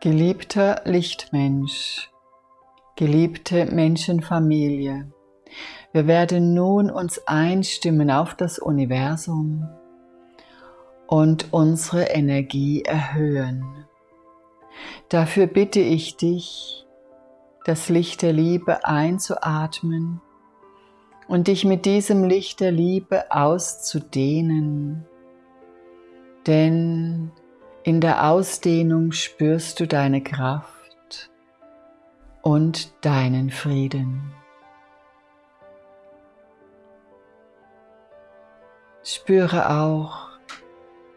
Geliebter Lichtmensch, geliebte Menschenfamilie, wir werden nun uns einstimmen auf das Universum und unsere Energie erhöhen. Dafür bitte ich dich, das Licht der Liebe einzuatmen und dich mit diesem Licht der Liebe auszudehnen. Denn in der Ausdehnung spürst du deine Kraft und deinen Frieden. Spüre auch,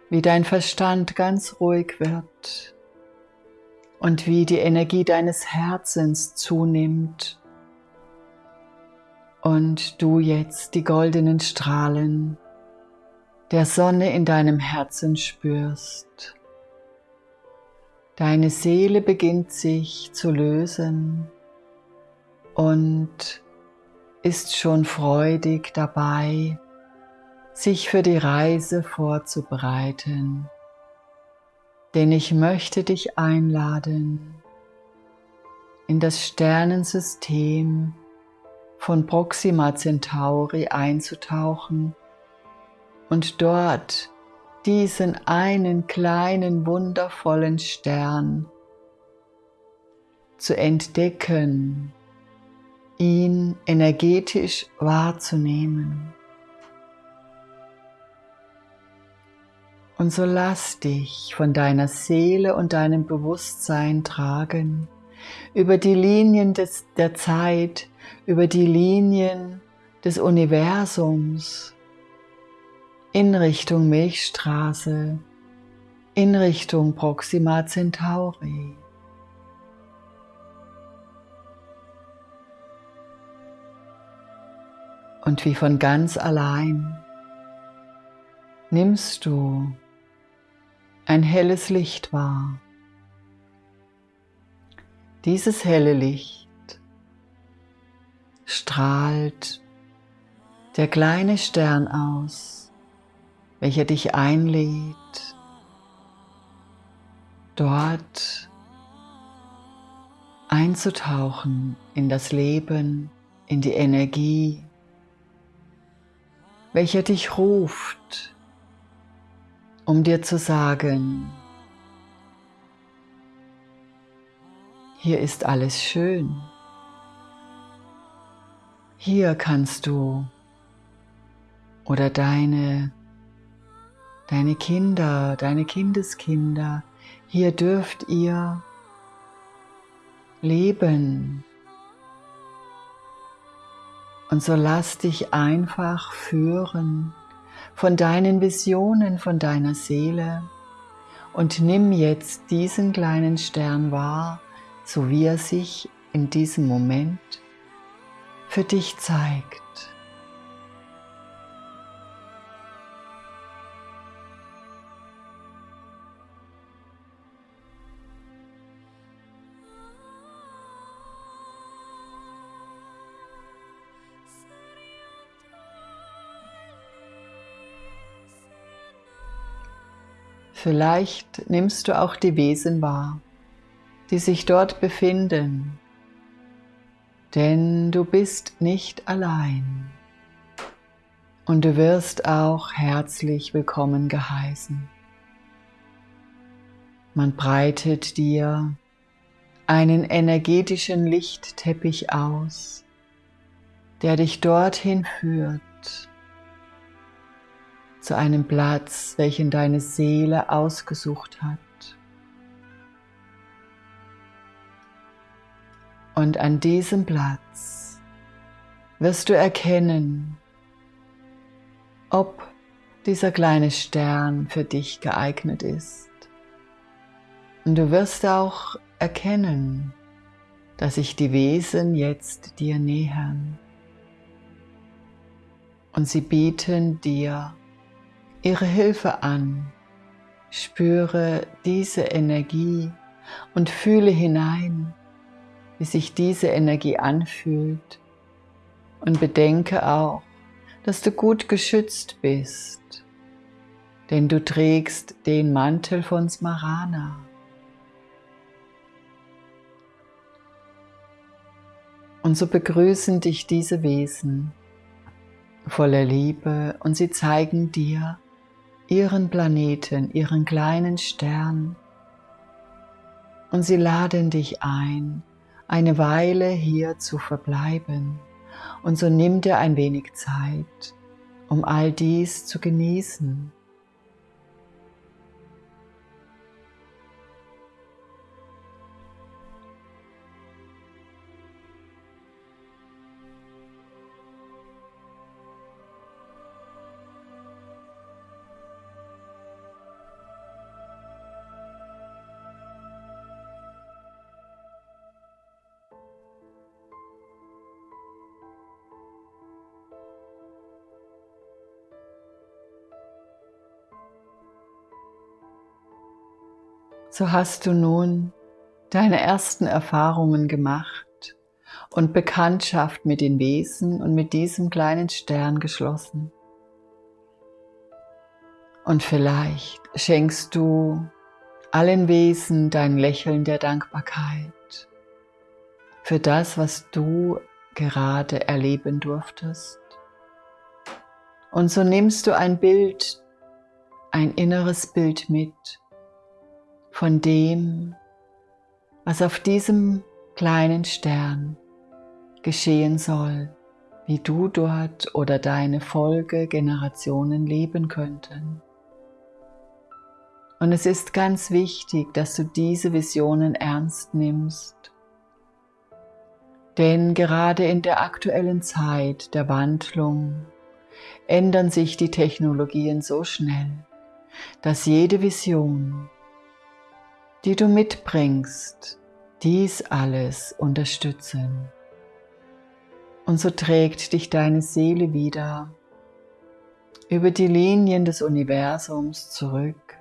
wie dein Verstand ganz ruhig wird und wie die Energie deines Herzens zunimmt und du jetzt die goldenen Strahlen der Sonne in deinem Herzen spürst. Deine Seele beginnt sich zu lösen und ist schon freudig dabei, sich für die Reise vorzubereiten. Denn ich möchte dich einladen, in das Sternensystem von Proxima Centauri einzutauchen und dort diesen einen kleinen wundervollen Stern zu entdecken, ihn energetisch wahrzunehmen. Und so lass dich von deiner Seele und deinem Bewusstsein tragen über die Linien des, der Zeit, über die Linien des Universums in Richtung Milchstraße, in Richtung Proxima Centauri. Und wie von ganz allein nimmst du ein helles Licht wahr. Dieses helle Licht strahlt der kleine Stern aus, welcher dich einlädt, dort einzutauchen in das Leben, in die Energie, welcher dich ruft, um dir zu sagen, hier ist alles schön. Hier kannst du oder deine, deine Kinder, deine Kindeskinder, hier dürft ihr leben. Und so lass dich einfach führen von deinen Visionen, von deiner Seele und nimm jetzt diesen kleinen Stern wahr, so wie er sich in diesem Moment für dich zeigt. Vielleicht nimmst du auch die Wesen wahr, die sich dort befinden, denn du bist nicht allein. Und du wirst auch herzlich willkommen geheißen. Man breitet dir einen energetischen Lichtteppich aus, der dich dorthin führt, zu einem Platz, welchen deine Seele ausgesucht hat. Und an diesem Platz wirst du erkennen, ob dieser kleine Stern für dich geeignet ist. Und du wirst auch erkennen, dass sich die Wesen jetzt dir nähern. Und sie bieten dir ihre Hilfe an. Spüre diese Energie und fühle hinein, wie sich diese Energie anfühlt. Und bedenke auch, dass du gut geschützt bist, denn du trägst den Mantel von Smarana. Und so begrüßen dich diese Wesen voller Liebe und sie zeigen dir, ihren Planeten, ihren kleinen Stern. Und sie laden dich ein, eine Weile hier zu verbleiben. Und so nimm dir ein wenig Zeit, um all dies zu genießen. So hast du nun deine ersten Erfahrungen gemacht und Bekanntschaft mit den Wesen und mit diesem kleinen Stern geschlossen. Und vielleicht schenkst du allen Wesen dein Lächeln der Dankbarkeit für das, was du gerade erleben durftest. Und so nimmst du ein Bild, ein inneres Bild mit von dem, was auf diesem kleinen Stern geschehen soll, wie du dort oder deine Folgegenerationen leben könnten. Und es ist ganz wichtig, dass du diese Visionen ernst nimmst. Denn gerade in der aktuellen Zeit der Wandlung ändern sich die Technologien so schnell, dass jede Vision die du mitbringst, dies alles unterstützen. Und so trägt dich deine Seele wieder über die Linien des Universums zurück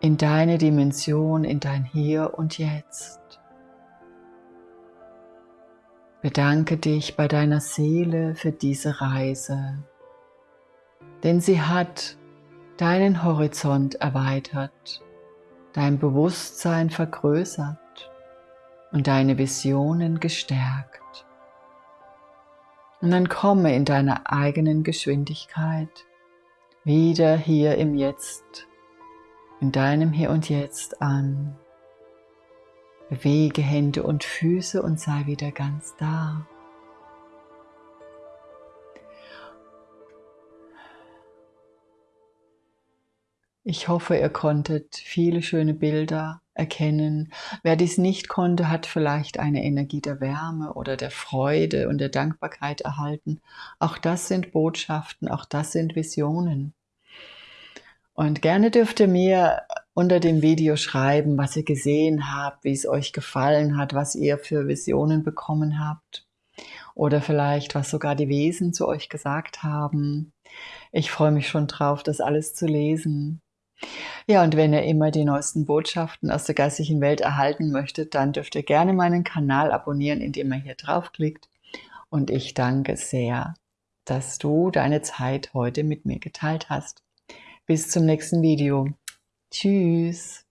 in deine Dimension, in dein Hier und Jetzt. Bedanke dich bei deiner Seele für diese Reise, denn sie hat deinen Horizont erweitert dein Bewusstsein vergrößert und deine Visionen gestärkt. Und dann komme in deiner eigenen Geschwindigkeit wieder hier im Jetzt, in deinem Hier und Jetzt an. Bewege Hände und Füße und sei wieder ganz da. Ich hoffe, ihr konntet viele schöne Bilder erkennen. Wer dies nicht konnte, hat vielleicht eine Energie der Wärme oder der Freude und der Dankbarkeit erhalten. Auch das sind Botschaften, auch das sind Visionen. Und gerne dürft ihr mir unter dem Video schreiben, was ihr gesehen habt, wie es euch gefallen hat, was ihr für Visionen bekommen habt. Oder vielleicht, was sogar die Wesen zu euch gesagt haben. Ich freue mich schon drauf, das alles zu lesen. Ja, und wenn ihr immer die neuesten Botschaften aus der geistigen Welt erhalten möchtet, dann dürft ihr gerne meinen Kanal abonnieren, indem ihr hier draufklickt. Und ich danke sehr, dass du deine Zeit heute mit mir geteilt hast. Bis zum nächsten Video. Tschüss.